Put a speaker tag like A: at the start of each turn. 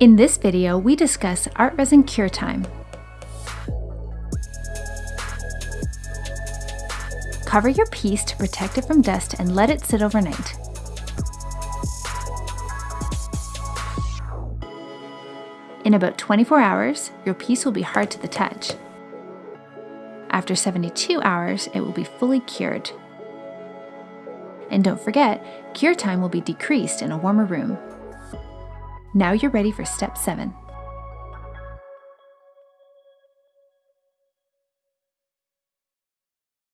A: In this video, we discuss art resin cure time. Cover your piece to protect it from dust and let it sit overnight. In about 24 hours, your piece will be hard to the touch. After 72 hours, it will be fully cured. And don't forget, cure time will be decreased in a warmer room. Now you're ready for step 7.